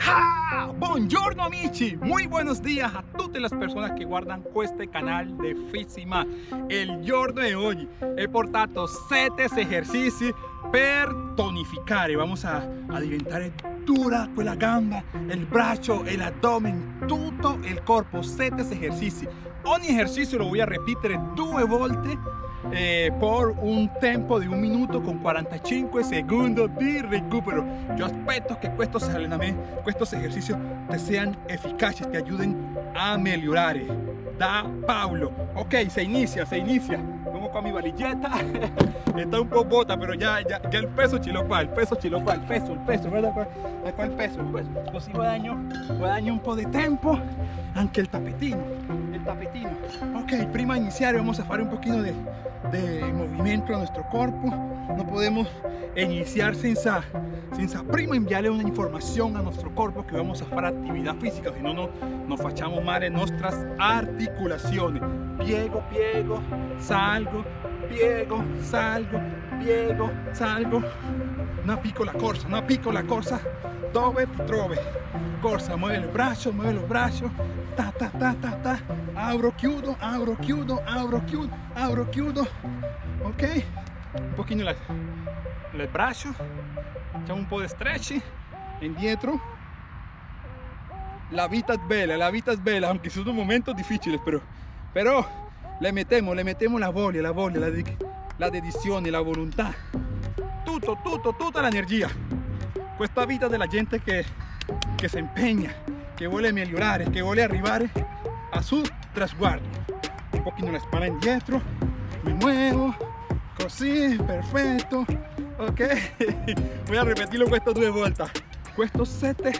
Ah, buongiorno amici, muy buenos días a todas las personas que guardan este canal de Fissima. El giorno de hoy he portato 7 ejercicios per tonificare. Vamos a, a diventare dura quella gamba, il braccio, el abdomen, tutto il corpo. 7 esercizi. Ogni ejercicio lo voy a repetir due volte eh, por un tempo de un minuto con 45 segundos de recupero. Yo espero que estos entrenamientos, estos ejercicios te sean eficaces, te ayuden a mejorar. Da Pablo. Ok, se inicia, se inicia. Como con mi valilleta. Está un poco bota, pero ya, ya, ya el peso chilo el peso chilo el peso, el peso, ¿verdad? ¿Cuál peso? El peso. Così guadagno, guadagno un po' de tiempo. Anche el tapetino, el tapetino. Ok, prima iniciar vamos a hacer un poquito de de movimiento a nuestro cuerpo no podemos iniciar sin esa, sin prima enviarle una información a nuestro cuerpo que vamos a hacer actividad física si no no nos fachamos mal en nuestras articulaciones piego piego salgo piego salgo piego salgo. Una piccola corsa una piccola corsa dove trove corsa mueve el brazo mueve los brazos. Ta ta ta ta ta. Abro chiudo abro chiudo abro chiudo abro chiudo ok. Un poquito la, el brazo. Facciamo un po' di stretch. Indietro la vita es bella la vita es bella aunque son momentos difíciles pero pero le metemos le metemos la voglia la voglia la, la dedizione la voluntad tutto tutto tutta l'energia questa vita della gente che, che si impegna que vuole migliorare, que vuole arrivare a su trasguardo. Un poquito la espalda indietro, me muevo, così, perfecto, ok? Voy a repetirlo estas dos vueltas. Estos 7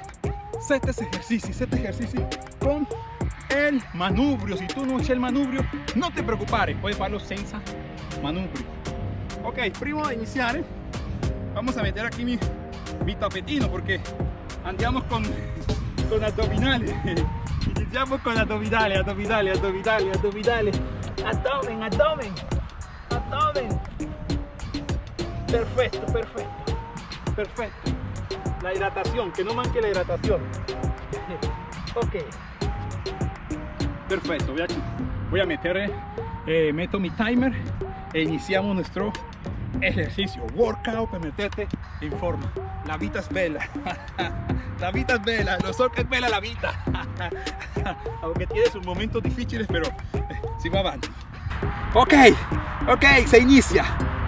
7 ejercicios, 7 ejercicios con manubrio. Si tú no haces el manubrio, no te preocupes, puedes hacerlo senza manubrio. Ok, prima de iniciar, vamos a meter aquí mi, tapetino porque andiamo con con abdominales. Iniciamos con abdominales, abdominales, abdominales, abdominales. Abdomen, abdomen, abdomen. Perfecto, perfecto, perfecto. La hidratación, que no manque la hidratación. ok. Perfecto, voy a, voy a meter, eh, meto mi timer e iniciamos nuestro ejercicio, workout para meterte en forma. La vida es bella. la vida es bella, lo so que es bella la vida. Aunque tiene sus momentos difíciles, pero eh, si va avanti. Ok, ok, se inicia,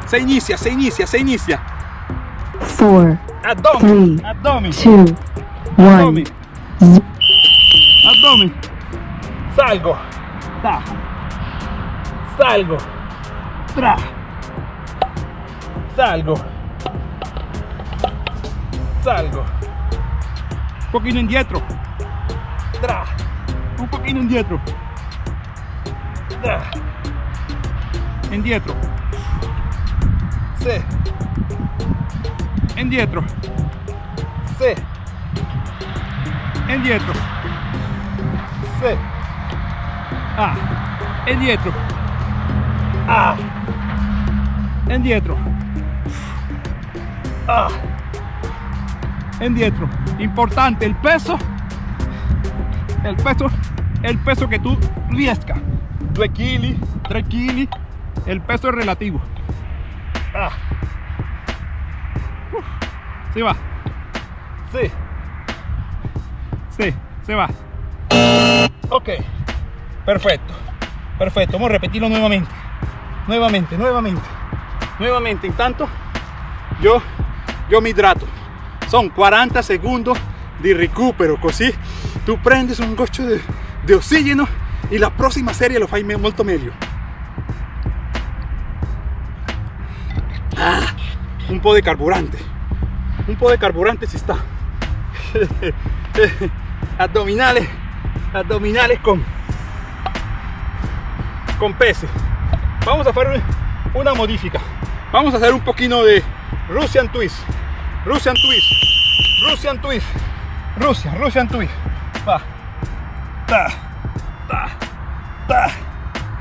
se inicia, se inicia, se inicia. 4, abdomen, abdomen, 2, 1. abdomen, abdomen, salgo, da, salgo, tra, salgo, salgo, un poquito indietro, tra, un poquito indietro, tra, indietro, se, indietro, se, indietro, se, ah, indietro, ah, indietro, ah, indietro. Importante el peso, el peso, el peso que tú riesca. 2 kilos, 3 kilos, el peso es relativo. Ah. Se va. Sí. Sí, se va. Ok. Perfecto. Perfecto. Vamos a repetirlo nuevamente. Nuevamente, nuevamente. Nuevamente. En tanto, yo, yo me hidrato. Son 40 segundos de recupero. Così tú prendes un gocho de, de oxígeno y la próxima serie lo fai molto meglio. Ah, un po' de carburante. Un po' de carburante si está. abdominales, abdominales con, con peces. Vamos a hacer una modifica. Vamos a hacer un poquito de Russian twist. Russian twist. Russian twist. Rusia, Russian twist. Va. Ta. Ta. Ta.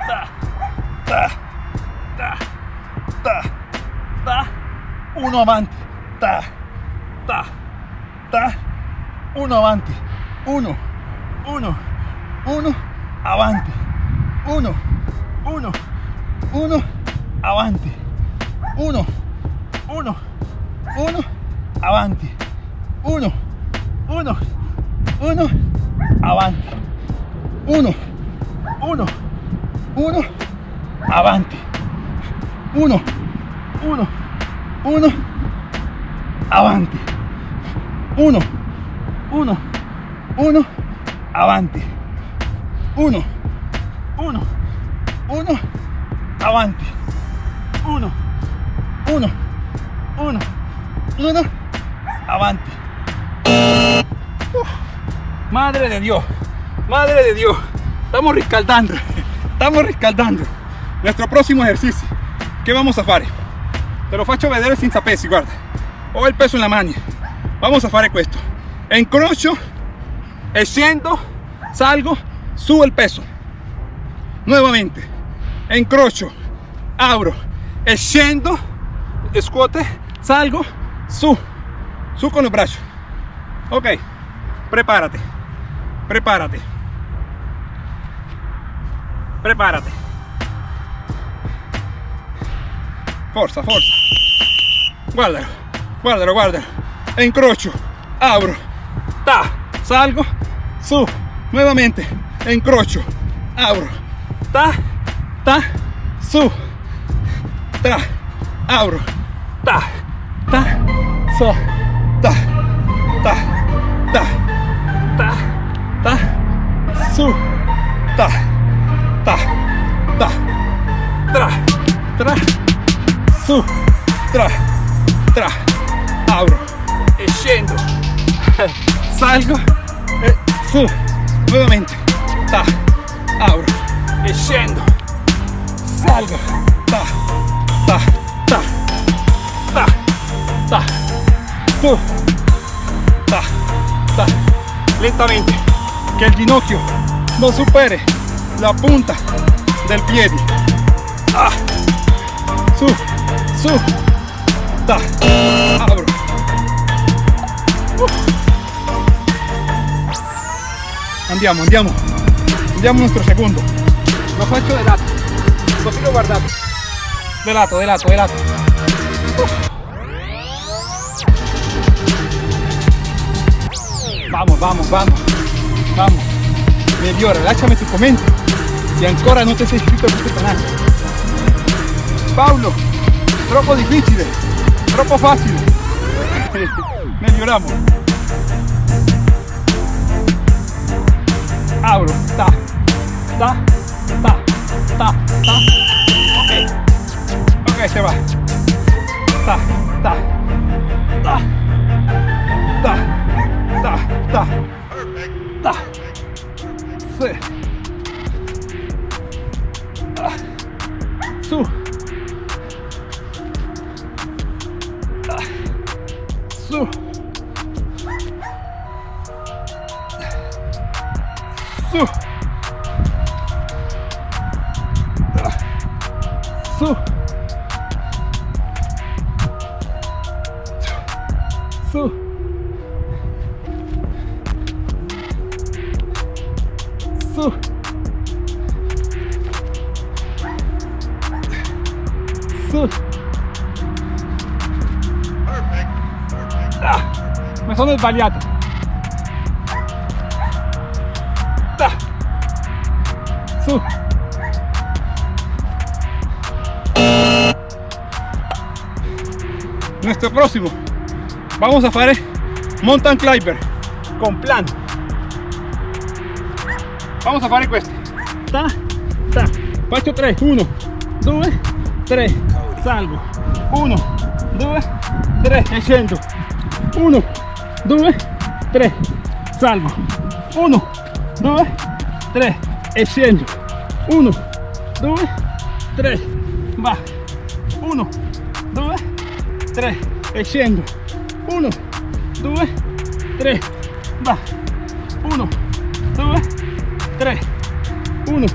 Ta. Ta. Ta. Ta. Ta. Uno avanti. Ta. Ta. Ta. 1 avanti, 1, 1, 1, avanti, 1, uno, uno, avante. uno, uno, uno, avante. uno, uno, uno, avanti, uno, uno, uno, avante. uno, uno, uno, avante. uno, uno, uno, avanti, uno, uno, 1, avanti, 1, 1, 1, 1, avanti. Madre de Dios, madre de Dios, estamos riscaldando, estamos riscaldando. Nuestro próximo ejercicio, che vamos a fare? Te lo faccio vedere senza pesi, guarda. Ho il peso in la mano. Vamos a fare questo. Incrocio e scendo, salgo, subo il peso. Nuovamente. Incrocio, abro e scendo, scuote, salgo, su, su con los brazos. Ok, prepárate, prepárate, prepárate. Forza, forza. Guardalo, guardalo, guardalo. Incrocio, abro, ta, salgo, su, nuevamente, incrocio, abro, ta, tá, su, tra, abro, tá, tá, só, tá, tá, tá, tá, tá, su, tá, tá, tá, tra, tra, su, tra, tra, abro, e scendo, salgo, su, novamente, tá, abro, e salgo, ta, ta, ta, ta, ta, su, ta, ta, lentamente, que el ginocchio no supere la punta del piede, ah, su, su, ta, abro. Andiamo, andiamo, andiamo nuestro secondo. Lo faccio de lato, lo sigo guardando. De lato, de lato, de lato. Vamos, vamos, vamos, vamos. Migliore, lasciami tu commento se ancora non ti sei iscritto a questo canale. Paolo, troppo difficile, troppo facile. Miglioriamo. Abro, ta, ta, ta, 打打，OK，OK，行吧，打打打打打打打，C。Sbagliato. Ah. Su. Nuestro próximo. Vamos a fare mountain climber con plan. Vamos a fare questo. Ta, ta. Faccio 3, 1, 2, 3, salgo. 1, 2, 3 e scendo. 1, 2, 3, salgo. 1, 2, 3 e scendo. 1, 2, 3, va. 1, 2, 3 e scendo. 1, 2, 3, va. 1, 2, 3, 1,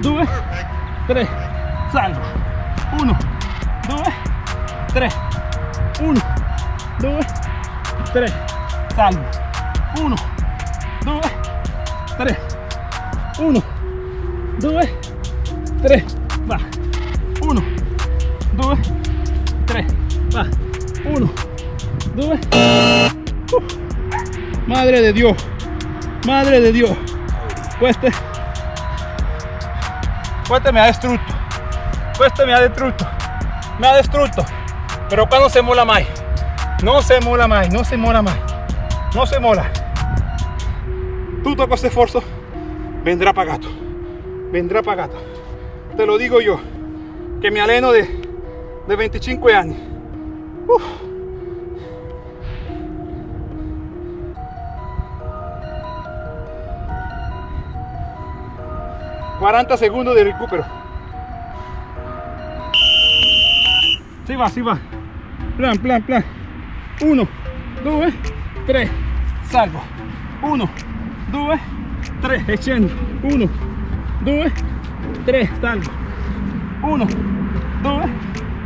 2, 3, salgo. 1, 2, 3, 1, 2, 3, salgo. 1 2 3 1 2 3 va. 1 2 3 va. 1 2 madre de Dios. Madre de Dios. Este este me ha destruido. Este me ha destruido. Me ha destruido. Pero cuando se mola más. No se mola más no se mola más no se mola todo questo esfuerzo vendrá pagado vendrá pagado te lo digo yo que me aleno de, de 25 años Uf. 40 segundos de recupero. Si va, si va. Plan, plan, plan. 1, 2, 3. Salgo. 1, 2, 3. Echando. 1, 2, 3. Salgo. 1, 2,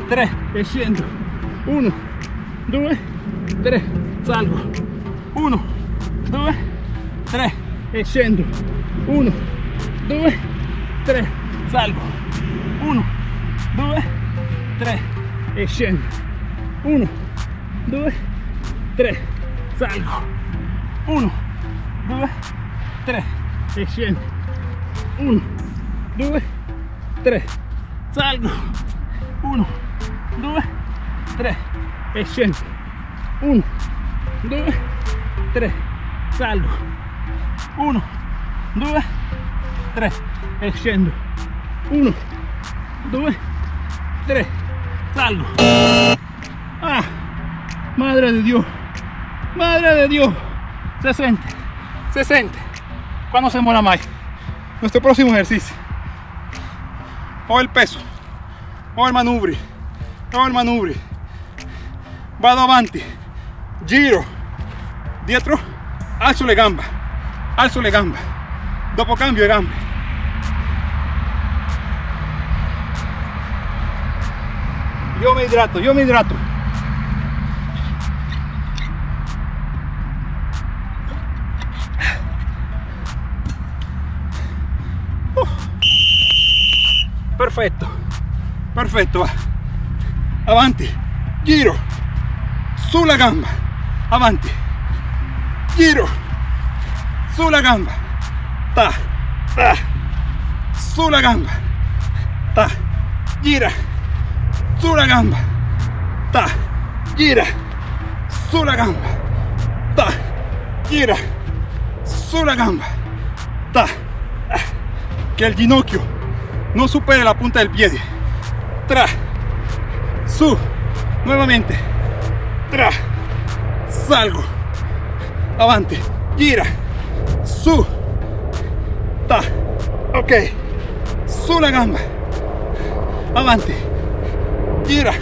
3. Echando. 1, 2, 3. Salgo. 1, 2, 3. Echando. 1, 2, 3, salgo. 1, 2, 3 e scendo. 1, 2, 3, salgo. 1, 2, 3 e scendo. 1, 2, 3, salgo. 1, 2, 3 e scendo. 1, 2, 3, salgo. 1, 2, 3 e scendo 1 2 3 salgo. Ah madre de dios madre de dios. Se siente se siente cuando se mola más nuestro próximo ejercicio. O el peso. O el manubrio. O el manubrio. Vado avanti giro. Dietro alzo le gamba. Alzo le gamba. Dopo cambio de gambe yo me hidrato yo me hidrato perfecto perfecto va. Avanti. Giro. Sulla gamba. Avanti. Giro. Sulla gamba. Ta ta. Sulla gamba. Ta gira. Sulla gamba. Ta gira. Sulla gamba. Ta gira. Sulla gamba. Ta. Que el ginocchio no supere la punta del pie tra. Su. Nuevamente. Tra. Salgo. Avanti gira. Su. Ta. Ok. Sulla gamba. Avanti gira.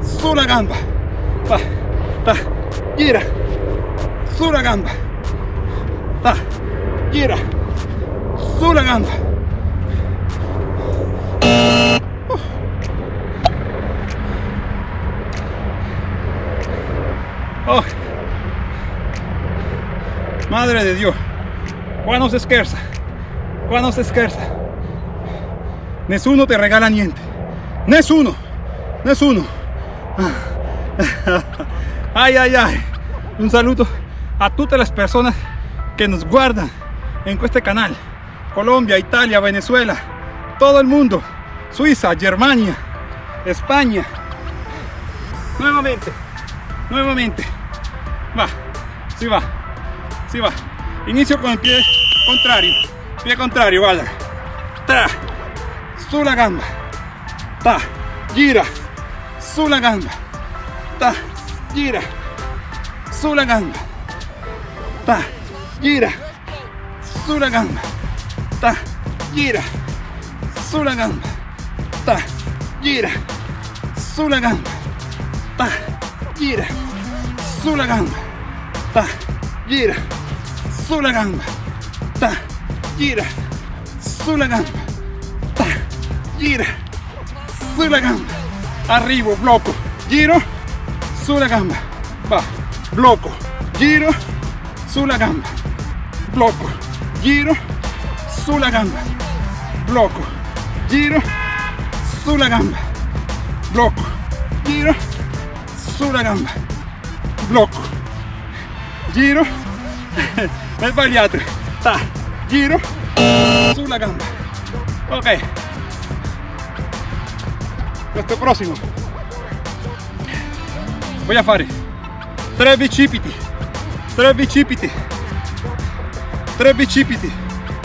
Sulla gamba. Va ta. Gira. Sulla gamba. Ta. Gira. Sulla gamba Oh. Madre de Dios, cuando se scherza, cuando se scherza, nessuno te regala niente, nessuno, nessuno. Ay, ay, ay, un saludo a todas las personas que nos guardan en este canal, Colombia, Italia, Venezuela, todo el mundo, Suiza, Germania, España, nuevamente, nuevamente, va, si va, si va, inicio con el pie contrario, pie contrario, guarda, tra, sulla gamba, ta, gira, sulla gamba, ta, gira, sulla gamba, ta, gira, sulla gamba, ta, gira, sulla gamba, ta, gira, sulla gamba, ta, gira, sulla gamba, ta, gira, sulla gamba, ta, gira, sulla gamba, ta, gira, sulla gamba, arrivo, blocco, giro, sulla gamba, va, blocco, giro, sulla gamba, blocco, giro, sulla gamba, blocco, giro, sulla gamba, blocco, giro, sulla gamba, blocco, giro, ho sbagliato, ta, giro, sulla gamba, ok, questo prossimo, a fare 3 bicipiti, 3 bicipiti, 3 bicipiti,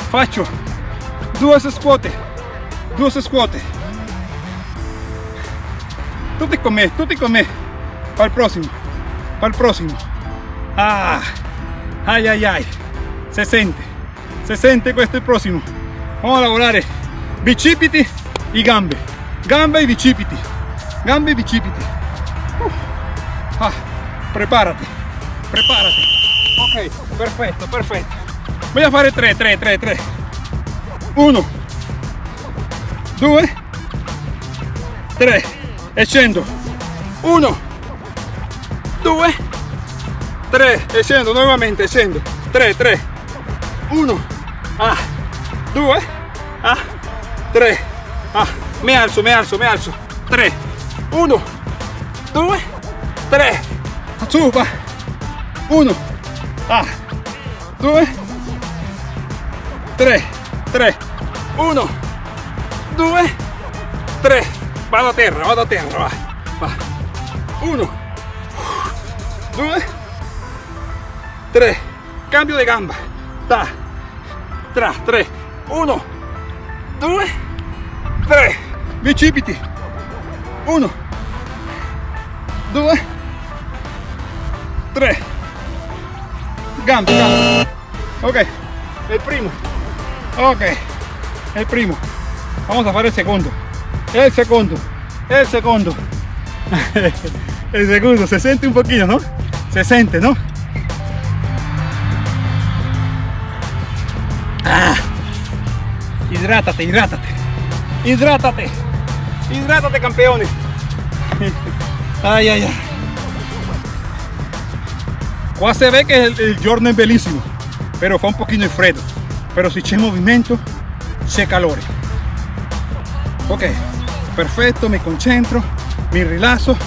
faccio 2 scuote, 2 scuote, tutti con me, tutti con me, el próximo, para el próximo, ah, ay ay ay, se sente, se sente questo è il prossimo, vamos a lavorare bicipiti y gambe, gambe y bicipiti, gambe y bicipiti, Uh. Ah, prepárate, prepárate. Ok, perfetto, perfetto. Voy a fare 3, 3, 3, 3. 1, 2, 3. E scendo. 1, 2, 3. E scendo nuovamente, scendo. 3, 3. 1, ah, 2, ah, 3. Ah, mi alzo, mi alzo, mi alzo. 3, 1, 2, 3. Su, va. 1, ah, 2, 3, 3, 1, 2, 3. Vado a terra, vado a terra, va. va. 1, 2, 3. Cambio de gamba. Ta, tra, 3. 1, 2, 3. Bicipiti. 1, 2, 3. Gambe, gambe. Ok, el primo. Ok, el primo. Vamos a fare el segundo. El segundo. El segundo. el segundo. Se siente un poquito, ¿no? Se siente, ¿no? Ah. Hidrátate, hidrátate. Hidrátate. Hidrátate, campeones. Ay, ay, ay. Qua se ve che il, il giorno è bellissimo, però fa un di freddo. Però se c'è movimento, c'è calore. Ok, perfetto, mi concentro, mi rilasso.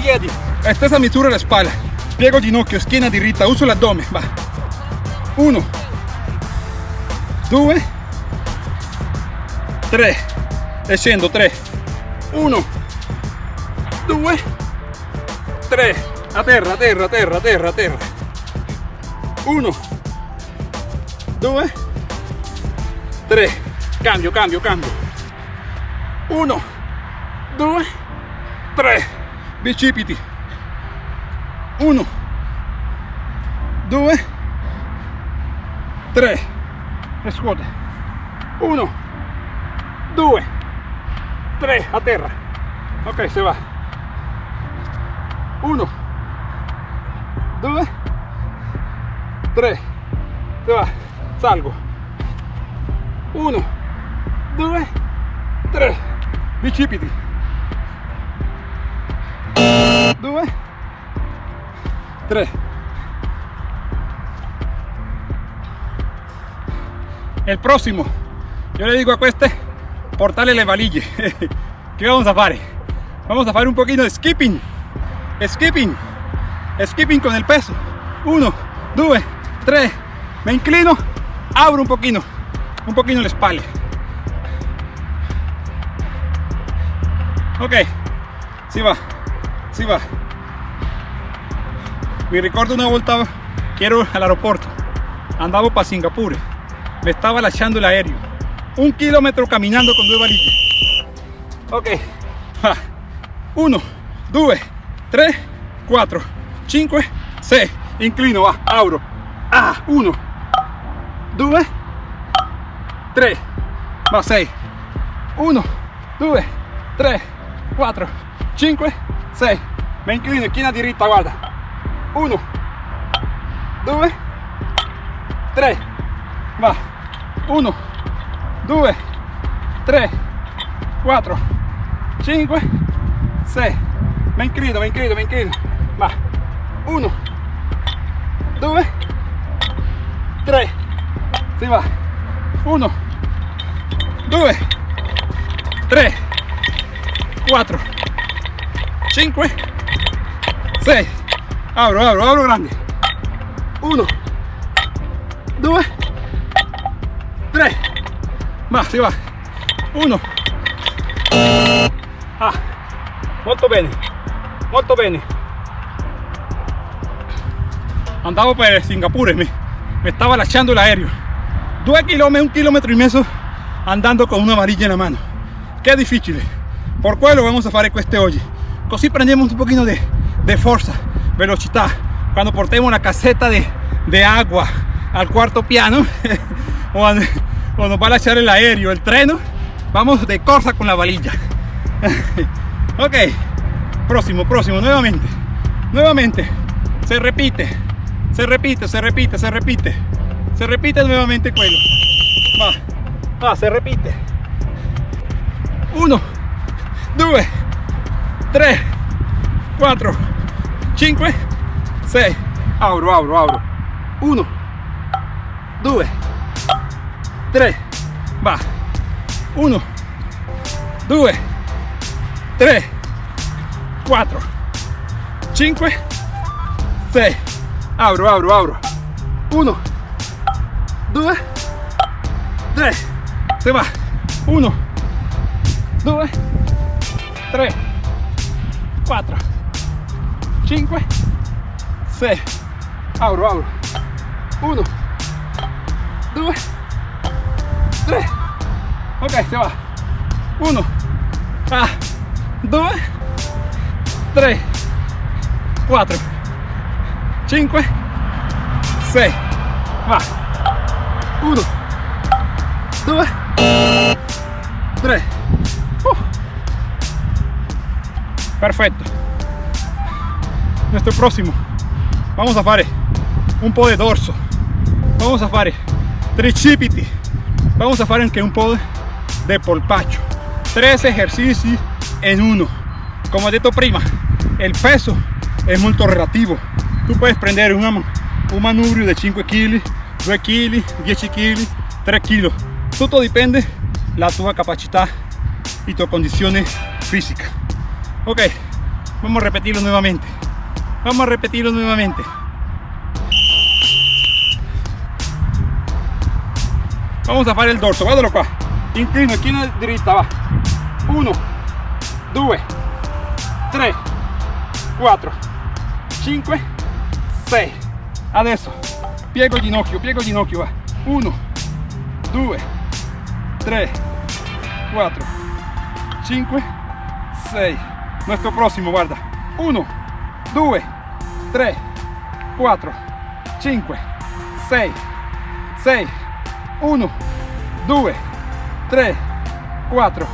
Piedi, stessa misura la spalla. Piego ginocchio, schiena diritta, uso l'addome. Va. Uno, due, tre. E scendo, tre. Uno, due, tre. A terra, a terra, a terra, a terra, a terra. Uno, due, tre. Cambio, cambio, cambio. Uno, due, tre. Bicipiti. Uno, due, tre. E scuote. Uno, due, tre. A terra. Ok, se va. Uno, due, tre. Se va. Salgo. Uno, due, tre. Bicipiti. Due, tre. El próximo, yo le digo a este, portarle le valige. ¿Qué vamos a hacer? Vamos a hacer un poquito de skipping. Skipping. Skipping con el peso. Uno, due, tre. Me inclino, abro un poquito. Un poquito la espalda. Ok, si va, si va. Mi ricordo una volta che ero all'aeroporto, andavo para Singapur, me estaba lasciando el aereo, un kilómetro caminando con due valige. Ok, va. 1, 2, 3, 4, 5, 6, inclino, va, abro. Ah, 1, 2, 3, va 6, 1, 2, 3, 4, 5, 6, me inclino, esquina diritta, guarda. 1, 2, 3, va. 1, 2, 3, 4, 5, 6. Me inclino, me inclino, me inclino. Va. 1, 2 3 si va. 1 2 3 4 5 6 abro abro abro grande. 1 2 3 va si va. 1 ah. Molto bene. Molto bene. Andavo per Singapore me, me estaba lasciando el aereo 2 km, 1 kilómetro y medio andando con una varilla en la mano. Che difficile por quello vamos a fare queste oggi così prendiamo un pochino de, de forza velocità quando portemos la caseta de, agua al cuarto piano o, o nos va a lasciare el aereo el treno vamos de corsa con la varilla ok próximo próximo nuevamente nuevamente se repite se repite se repite se repite se repite nuevamente quello va va se repite. 1 2 3 4 5 6 abro abro abro. 1 2 3 va. 1 2 3 4 5 6 abro abro abro. 1 2 3 se va. 1 2 3 4 5 6 abro abro 1 2 3 ok se va. 1 ah, 2 3 4 5 6 va. 1 2 3 perfecto. Nuestro próximo. Vamos a fare un po' de dorso. Vamos a fare tricipiti. Vamos a fare un po' de polpacho. Tres ejercicios en uno. Como he dicho prima el peso es muy relativo tú puedes prender un, un manubrio de 5 kg 2 kg 10 kg 3 kg todo depende la tu capacidad y tu condiciones físicas ok vamos a repetirlo nuevamente. Vamos a repetirlo nuevamente. Vamos a fare il dorso guardalo qua inclino china dritta va. 1 2 3 4 5 6 adesso piego il ginocchio piego il ginocchio va. 1 2 3 4 5 6 nuestro próximo guarda. 1 2 3 4 5 6 6 1 2 3 4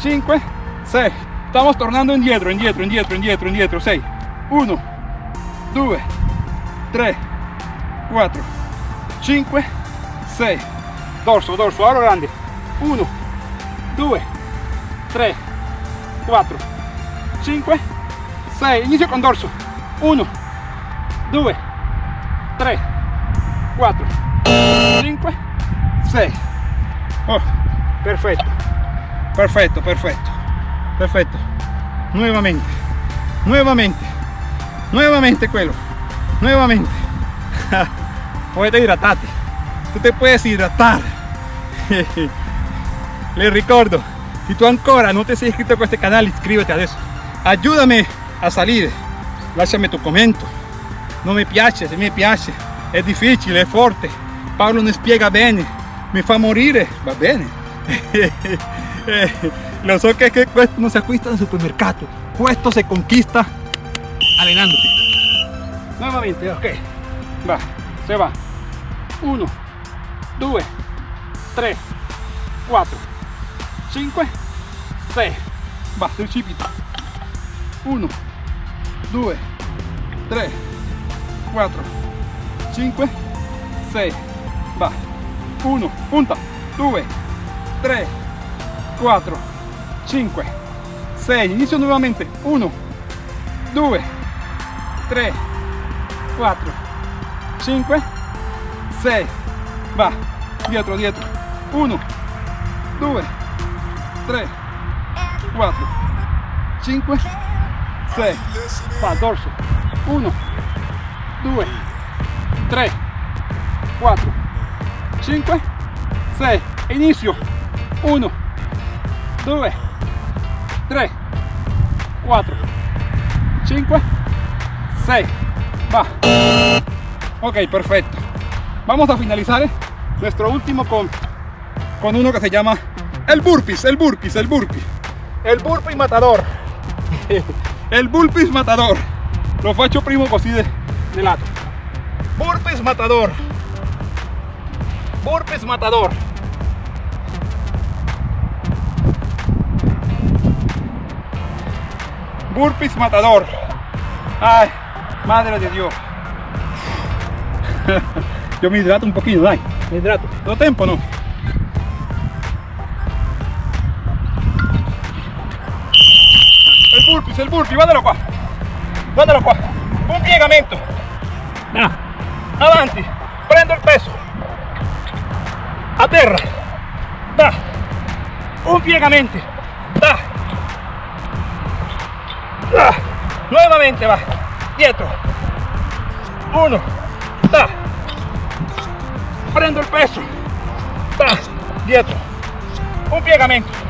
5 6 estamos tornando indietro indietro indietro indietro indietro 6 1 2 3 4 5 6 dorso dorso ahora grande. 1 2 3 4 5 6 inicio con dorso. 1 2 3 4 5 6 oh, perfecto. Perfecto perfecto. Perfecto. Nuevamente nuevamente nuevamente quello nuevamente. Puedes hidratarte. Tú te puedes hidratar. Le ricordo si tú ancora no te sei iscritto a este canal iscríbete adesso ayúdame a salir. Lasciami tu commento non mi piace se mi piace è difficile è forte Paolo non spiega bene. Mi fa morire va bene. Lo so que, que questo no se acquista en el supermercado. Questo se conquista allenandoti nuevamente ok. Va se va. 1 2 3 4 5 6 va tricipiti 1 2 3 4 5 6 va. 1 punta. 2 3 4 5 6 inicio nuevamente. 1 2 3 4 5 6 va. Dietro dietro. 1 2 3 4 5 6 va dorso 1 2 3 4 5 6 inicio. 1 2 3 4 5 6 va. Ok perfecto. Vamos a finalizar ¿eh? nuestro último con con uno que se llama el burpees el burpees el burpee el burpee matador el burpees matador. Lo faccio primo così de, de lato burpees matador. Burpees matador. Burpees matador. Ay madre de dios. Yo me hidrato un poquito dai me hidrato. Todo tiempo no el burpee guardalo qua guardalo qua un piegamento. Ah. avanti prendo il peso. A terra da. Un piegamento. Da. Da. Nuevamente va. Dietro uno. Da. Prendo il peso. Da. Dietro un piegamento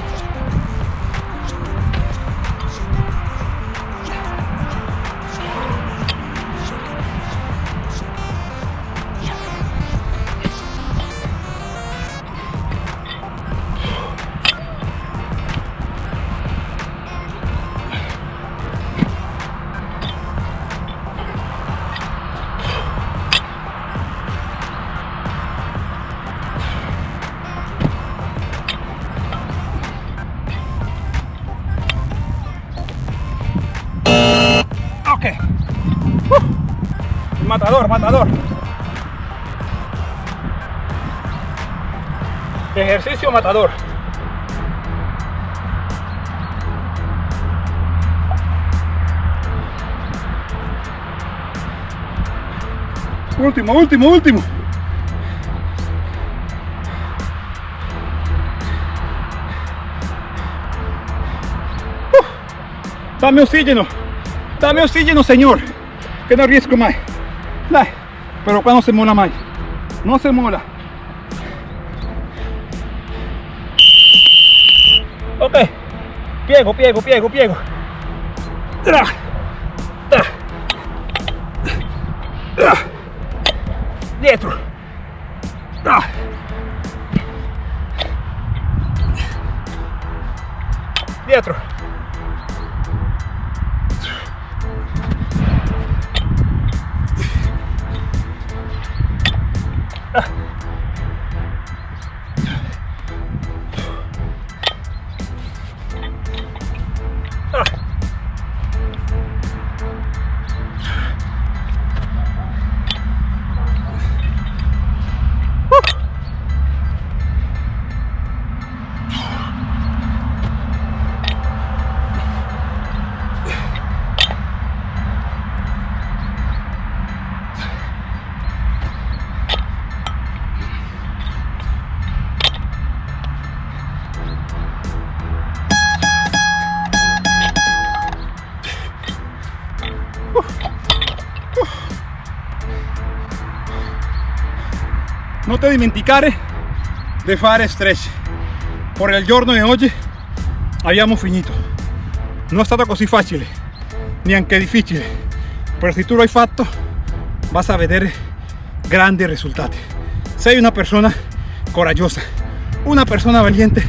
Ejercicio matador. Último, último, último. Uh. Dame oxígeno. Dame oxígeno, señor. Que no riesgo más. Dai. Pero qua non si mola mai. Non si mola. Ok. Piego, piego, piego, piego. Tra. Tra. Tra. Dietro. Tra. Dietro. Non ti dimenticare di fare stretch per il giorno di oggi abbiamo finito. Non è stato così facile neanche difficile però se tu lo hai fatto vas a vedere grandi risultati sei una persona coraggiosa una persona valiente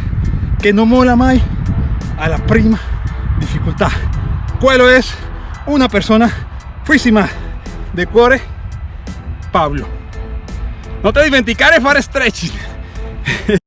che non mola mai alla prima difficoltà quello è una persona fuísima de cuore Pablo non ti dimenticare fare stretching